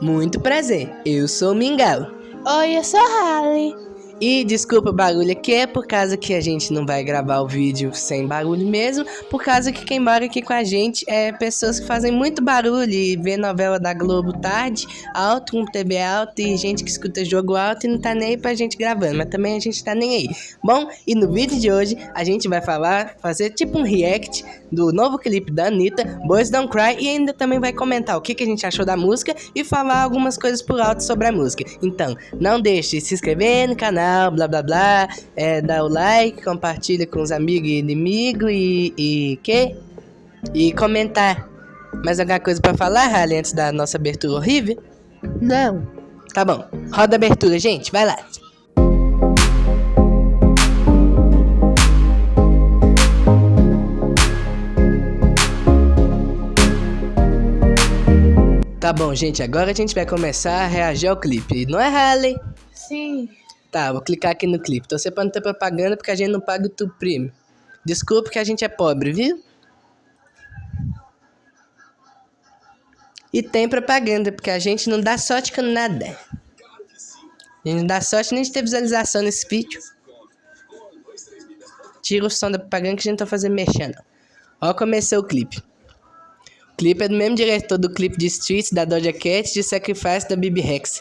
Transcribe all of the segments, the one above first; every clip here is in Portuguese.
Muito prazer, eu sou o Mingau. Oi, eu sou Harley. E desculpa o barulho aqui, é por causa que a gente não vai gravar o vídeo sem barulho mesmo, por causa que quem mora aqui com a gente é pessoas que fazem muito barulho e vê novela da Globo tarde, alto, com TV alto e gente que escuta jogo alto e não tá nem aí pra gente gravando, mas também a gente tá nem aí. Bom, e no vídeo de hoje a gente vai falar, fazer tipo um react do novo clipe da Anitta, Boys Don't Cry, e ainda também vai comentar o que, que a gente achou da música e falar algumas coisas por alto sobre a música. Então, não deixe de se inscrever no canal blá blá blá, é, dá o like, compartilha com os amigos e inimigos e, e que? E comentar. Mais alguma coisa para falar, Harley, antes da nossa abertura horrível? Não. Tá bom. Roda a abertura, gente. Vai lá. Tá bom, gente. Agora a gente vai começar a reagir ao clipe. Não é, Harley? Sim. Tá, vou clicar aqui no clipe. Torcer pra não ter propaganda porque a gente não paga o tu primo. Desculpa que a gente é pobre, viu? E tem propaganda, porque a gente não dá sorte com nada. A gente não dá sorte nem de ter visualização nesse vídeo. Tira o som da propaganda que a gente tá fazendo mexendo. Ó, começou o clipe. O clipe é do mesmo diretor do clipe de Streets, da Doja Cat, de Sacrifice, da Bibi Rex.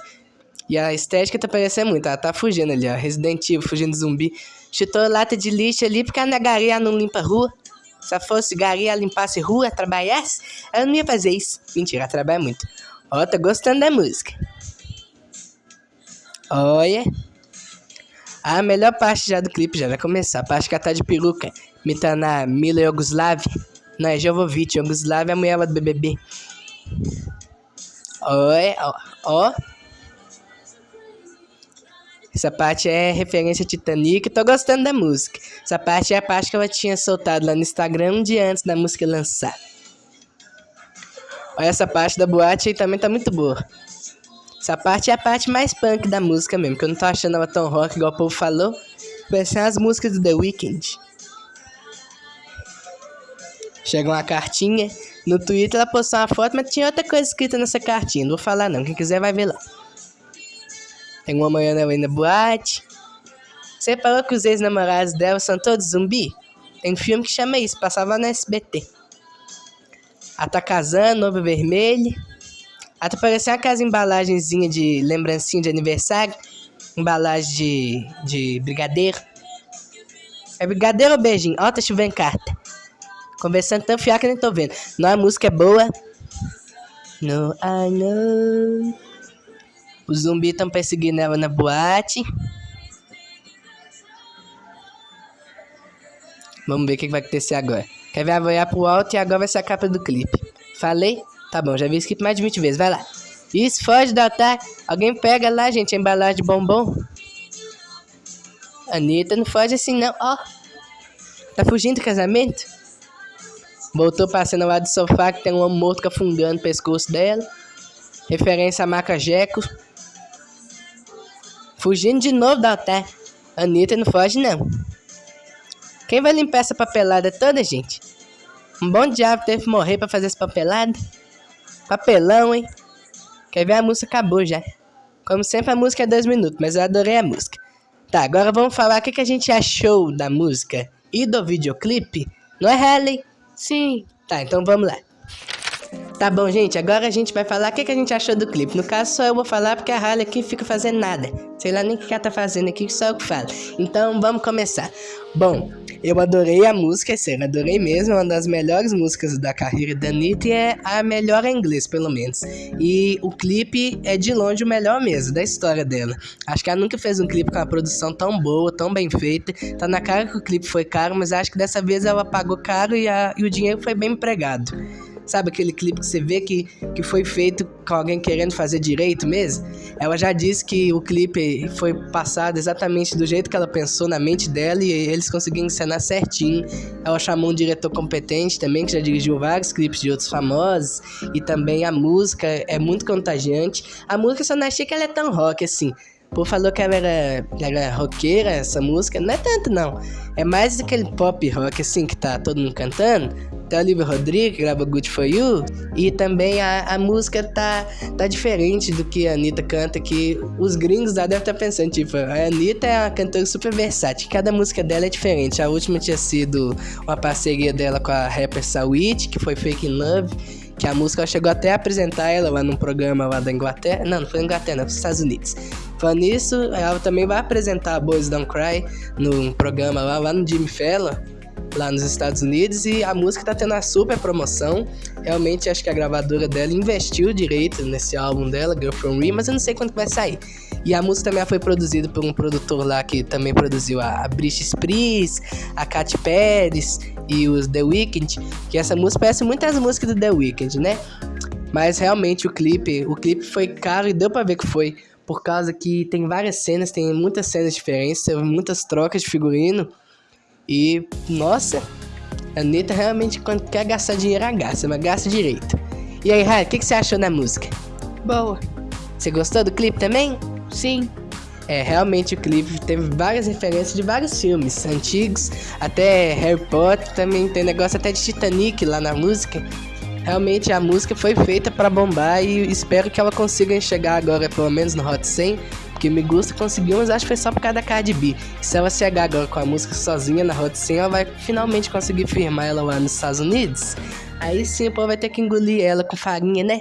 E a estética tá parecendo muito. Ela tá fugindo ali, ó. Resident Evil, fugindo de zumbi. Chutou lata de lixo ali porque a negaria não limpa a rua. Se fosse garia limpasse rua, trabalhasse, ela não ia fazer isso. Mentira, ela trabalha muito. Ó, tá gostando da música. Olha. A melhor parte já do clipe já vai começar. A parte que ela tá de peruca. Imitando a Mila Yogoslav. Não, é Jovovich. Yogoslav é a mulher do BBB. Olha, ó. ó. Essa parte é referência a Titanic. Tô gostando da música. Essa parte é a parte que ela tinha soltado lá no Instagram um dia antes da música lançar. Olha essa parte da boate aí também tá muito boa. Essa parte é a parte mais punk da música mesmo, que eu não tô achando ela tão rock igual o povo falou. Parecem as músicas do The Weeknd. Chega uma cartinha. No Twitter ela postou uma foto, mas tinha outra coisa escrita nessa cartinha. Não vou falar não, quem quiser vai ver lá. Tem uma manhã ela na boate. Você falou que os ex-namorados dela são todos zumbi? Tem um filme que chama isso, passava no SBT. Ela tá casando, vermelho. Ela tá parecendo aquelas embalagenzinha de lembrancinha de aniversário. Embalagem de, de brigadeiro. É brigadeiro ou beijinho? Ó, tá chovendo carta. Conversando tão fiar que nem tô vendo. Não, a música é boa. No, I know. Os zumbis estão perseguindo ela na boate. Vamos ver o que vai acontecer agora. Quer ver? Vai pro alto e agora vai ser a capa do clipe. Falei? Tá bom, já vi esse clipe mais de 20 vezes. Vai lá. Isso, foge do ataque. Alguém pega lá, gente, a embalagem de bombom. Anitta, não foge assim não. Ó. Tá fugindo do casamento? Voltou passando lá do sofá que tem um homem morto afundando o pescoço dela. Referência a Maca Jeco. Fugindo de novo da altar. Anitta não foge, não. Quem vai limpar essa papelada toda, gente? Um bom diabo teve que morrer pra fazer essa papelada. Papelão, hein? Quer ver? A música acabou já. Como sempre, a música é dois minutos, mas eu adorei a música. Tá, agora vamos falar o que, que a gente achou da música e do videoclipe. Não é, Harley? Sim. Tá, então vamos lá. Tá bom, gente, agora a gente vai falar o que, que a gente achou do clipe. No caso, só eu vou falar porque a Harley aqui fica fazendo nada. Sei lá nem o que ela tá fazendo aqui, só eu que falo. Então, vamos começar. Bom, eu adorei a música, é sério, adorei mesmo. Uma das melhores músicas da carreira da Anitta e é a melhor em inglês, pelo menos. E o clipe é de longe o melhor mesmo, da história dela. Acho que ela nunca fez um clipe com uma produção tão boa, tão bem feita. Tá na cara que o clipe foi caro, mas acho que dessa vez ela pagou caro e, a, e o dinheiro foi bem empregado. Sabe aquele clipe que você vê que, que foi feito com alguém querendo fazer direito mesmo? Ela já disse que o clipe foi passado exatamente do jeito que ela pensou na mente dela e eles conseguiram encenar certinho. Ela chamou um diretor competente também, que já dirigiu vários clipes de outros famosos. E também a música é muito contagiante. A música só não achei que ela é tão rock assim. Povo falou que ela era, era roqueira, essa música. Não é tanto, não. É mais aquele pop rock, assim, que tá todo mundo cantando. Tem o Olivia Rodrigo, que grava Good For You. E também a, a música tá, tá diferente do que a Anitta canta, que os gringos já devem estar tá pensando, tipo, a Anitta é uma cantora super versátil. Cada música dela é diferente. A última tinha sido uma parceria dela com a rapper Sawit, que foi Fake Love que a música chegou até a apresentar ela lá num programa lá da Inglaterra. Não, não foi na Inglaterra, não, foi nos Estados Unidos. Falando nisso, ela também vai apresentar a Boys Don't Cry num programa lá, lá no Jimmy Fallon, lá nos Estados Unidos. E a música tá tendo uma super promoção. Realmente acho que a gravadora dela investiu direito nesse álbum dela, Girl From Rio, mas eu não sei quando vai sair. E a música também foi produzida por um produtor lá que também produziu a Britney Spears, a Katy Perry e os The Weeknd, que essa música parece muitas músicas do The Weeknd, né? Mas realmente o clipe, o clipe foi caro e deu para ver que foi, por causa que tem várias cenas, tem muitas cenas diferentes, muitas trocas de figurino. E nossa, a Anitta realmente quando quer gastar dinheiro, ela gasta, mas gasta direito. E aí, Rai, o que, que você achou da música? Boa. Você gostou do clipe também? Sim. É, realmente o clipe teve várias referências de vários filmes antigos, até Harry Potter, também tem negócio até de Titanic lá na música. Realmente a música foi feita para bombar e espero que ela consiga chegar agora, pelo menos no Hot 100, porque me gusta conseguiu, mas acho que foi só por causa da Cardi B. se ela chegar agora com a música sozinha na Hot 100, ela vai finalmente conseguir firmar ela lá nos Estados Unidos. Aí sim o povo vai ter que engolir ela com farinha, né?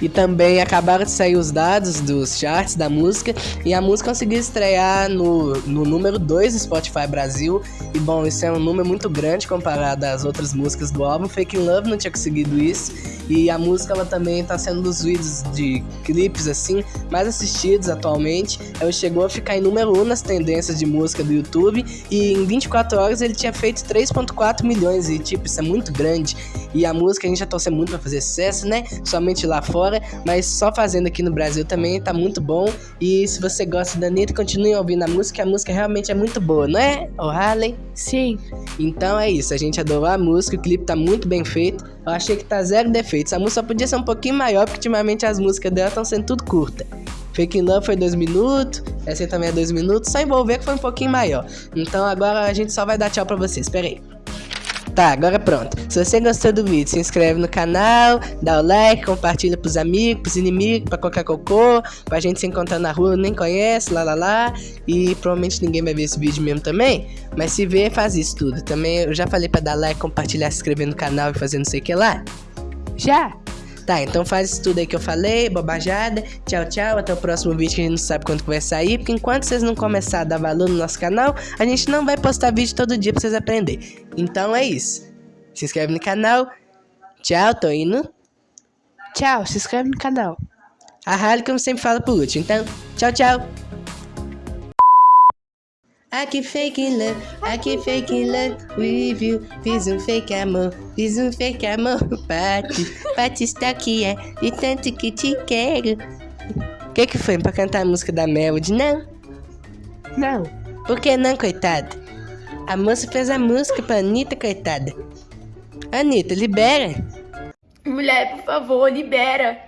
E também acabaram de sair os dados dos charts da música. E a música conseguiu estrear no, no número 2 do Spotify Brasil. E bom, isso é um número muito grande comparado às outras músicas do álbum. Fake Love não tinha conseguido isso. E a música ela também está sendo dos vídeos de clipes assim mais assistidos atualmente. Ela chegou a ficar em número 1 um nas tendências de música do YouTube. E em 24 horas ele tinha feito 3,4 milhões. E tipo, isso é muito grande. E a música a gente já torceu muito para fazer sucesso, né? Somente lá fora fora, mas só fazendo aqui no Brasil também tá muito bom. E se você gosta da Anitta, continue ouvindo a música, a música realmente é muito boa, não é, o Harley? Sim. Então é isso, a gente adorou a música, o clipe tá muito bem feito. Eu achei que tá zero defeitos. A música podia ser um pouquinho maior, porque ultimamente as músicas dela estão sendo tudo curta. Fake Love foi 2 minutos, essa também é 2 minutos, só envolver que foi um pouquinho maior. Então agora a gente só vai dar tchau pra vocês, espera aí. Tá, agora pronto. Se você gostou do vídeo, se inscreve no canal, dá o like, compartilha pros amigos, pros inimigos, pra qualquer cocô, pra gente se encontrar na rua, nem conhece, lá lá lá. E provavelmente ninguém vai ver esse vídeo mesmo também. Mas se ver, faz isso tudo. Também eu já falei pra dar like, compartilhar, se inscrever no canal e fazer não sei o que lá. Já? Tá, então faz isso tudo aí que eu falei, bobajada. Tchau, tchau. Até o próximo vídeo que a gente não sabe quando vai sair. Porque enquanto vocês não começarem a dar valor no nosso canal, a gente não vai postar vídeo todo dia pra vocês aprenderem. Então é isso. Se inscreve no canal. Tchau, tô indo. Tchau, se inscreve no canal. A Harley, como sempre, fala por último. Então, tchau, tchau. Aqui fake love, aqui fake love with you. Fiz um fake amor, fiz um fake amor, Pati. Pati está aqui, é de tanto que te quero. O que que foi pra cantar a música da Melody? Não? Não. Por que não, coitada? A moça fez a música pra Anitta, coitada. Anitta, libera. Mulher, por favor, libera.